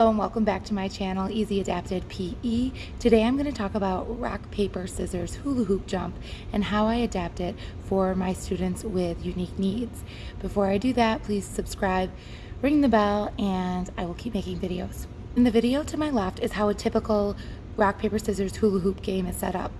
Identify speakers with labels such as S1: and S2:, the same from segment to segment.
S1: Hello and welcome back to my channel, Easy Adapted PE. Today I'm going to talk about rock, paper, scissors, hula hoop jump, and how I adapt it for my students with unique needs. Before I do that, please subscribe, ring the bell, and I will keep making videos. In the video to my left is how a typical rock, paper, scissors hula hoop game is set up.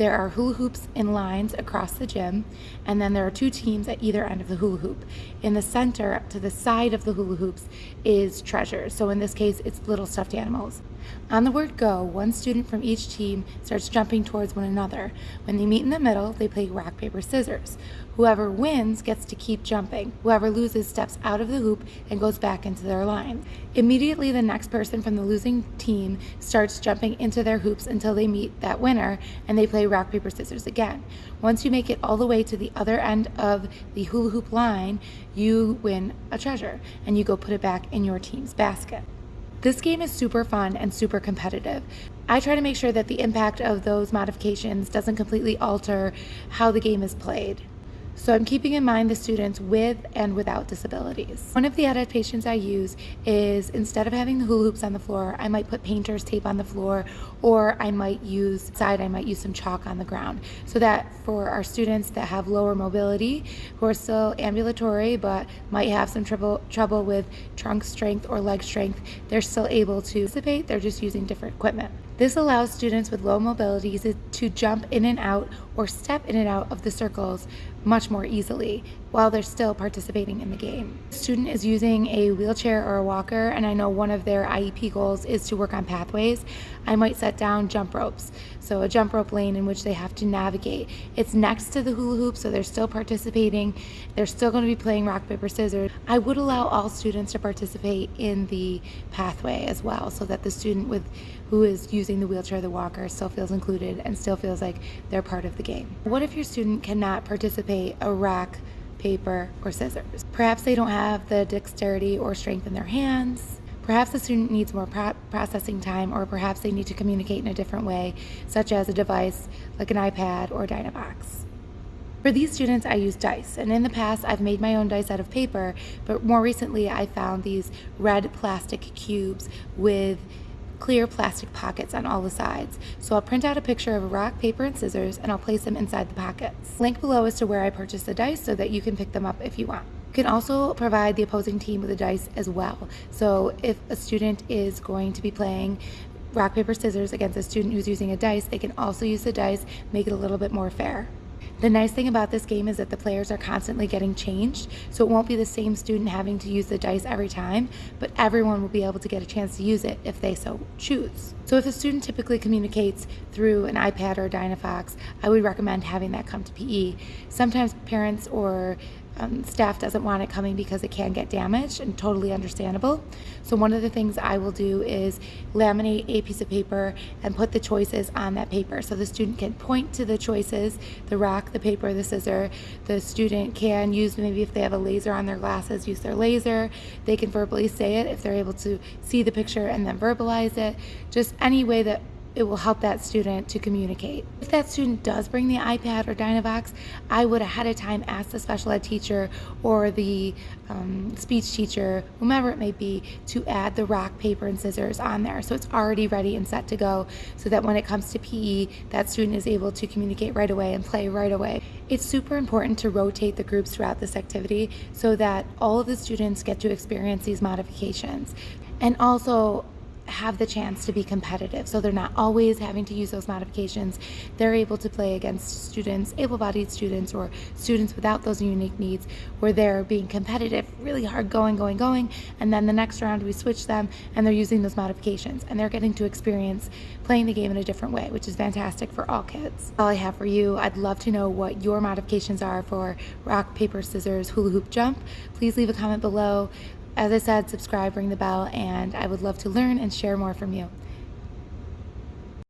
S1: There are hula hoops in lines across the gym, and then there are two teams at either end of the hula hoop. In the center, to the side of the hula hoops, is treasure. So in this case, it's little stuffed animals. On the word go, one student from each team starts jumping towards one another. When they meet in the middle, they play rock, paper, scissors. Whoever wins gets to keep jumping. Whoever loses steps out of the hoop and goes back into their line. Immediately, the next person from the losing team starts jumping into their hoops until they meet that winner and they play rock, paper, scissors again. Once you make it all the way to the other end of the hula hoop line, you win a treasure and you go put it back in your team's basket. This game is super fun and super competitive. I try to make sure that the impact of those modifications doesn't completely alter how the game is played. So I'm keeping in mind the students with and without disabilities. One of the adaptations I use is instead of having the hula hoops on the floor, I might put painter's tape on the floor or I might use side, I might use some chalk on the ground so that for our students that have lower mobility, who are still ambulatory but might have some trouble, trouble with trunk strength or leg strength, they're still able to participate, they're just using different equipment. This allows students with low mobility to jump in and out or step in and out of the circles much more easily while they're still participating in the game. The student is using a wheelchair or a walker and I know one of their IEP goals is to work on pathways. I might set down jump ropes. So a jump rope lane in which they have to navigate. It's next to the hula hoop so they're still participating. They're still going to be playing rock, paper, scissors. I would allow all students to participate in the pathway as well so that the student with who is using the wheelchair or the walker still feels included and still feels like they're part of the game. What if your student cannot participate a rock, paper, or scissors? Perhaps they don't have the dexterity or strength in their hands. Perhaps the student needs more pro processing time or perhaps they need to communicate in a different way, such as a device like an iPad or Dynavox. For these students, I use dice, and in the past, I've made my own dice out of paper, but more recently, I found these red plastic cubes with clear plastic pockets on all the sides. So I'll print out a picture of rock, paper, and scissors and I'll place them inside the pockets. Link below as to where I purchased the dice so that you can pick them up if you want. You can also provide the opposing team with a dice as well. So if a student is going to be playing rock, paper, scissors against a student who's using a dice, they can also use the dice, make it a little bit more fair. The nice thing about this game is that the players are constantly getting changed, so it won't be the same student having to use the dice every time, but everyone will be able to get a chance to use it if they so choose. So if a student typically communicates through an iPad or a Dynavox, I would recommend having that come to PE. Sometimes parents or um, staff doesn't want it coming because it can get damaged and totally understandable. So one of the things I will do is laminate a piece of paper and put the choices on that paper so the student can point to the choices, the rock, the paper, the scissor. The student can use maybe if they have a laser on their glasses, use their laser. They can verbally say it if they're able to see the picture and then verbalize it. Just any way that it will help that student to communicate. If that student does bring the iPad or Dynavox, I would ahead of time ask the special ed teacher or the um, speech teacher, whomever it may be, to add the rock, paper, and scissors on there. So it's already ready and set to go so that when it comes to PE, that student is able to communicate right away and play right away. It's super important to rotate the groups throughout this activity so that all of the students get to experience these modifications. And also, have the chance to be competitive. So they're not always having to use those modifications. They're able to play against students, able-bodied students or students without those unique needs where they're being competitive, really hard going, going, going. And then the next round we switch them and they're using those modifications and they're getting to experience playing the game in a different way, which is fantastic for all kids. All I have for you, I'd love to know what your modifications are for rock, paper, scissors, hula hoop jump. Please leave a comment below. As I said, subscribe, ring the bell, and I would love to learn and share more from you.